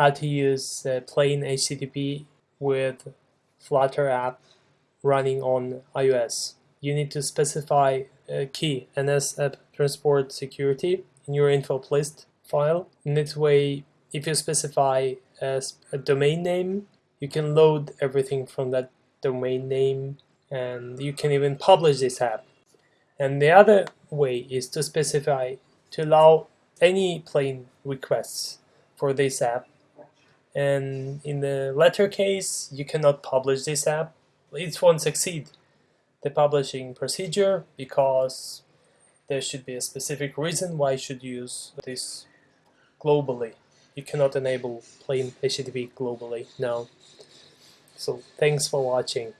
how to use uh, plain HTTP with Flutter app running on iOS. You need to specify a key NS App Transport Security in your Info.plist file. In this way, if you specify as a domain name, you can load everything from that domain name and you can even publish this app. And the other way is to specify to allow any plain requests for this app. And in the latter case, you cannot publish this app. It won't succeed the publishing procedure because there should be a specific reason why you should use this globally. You cannot enable plain HTTP globally, no. So thanks for watching.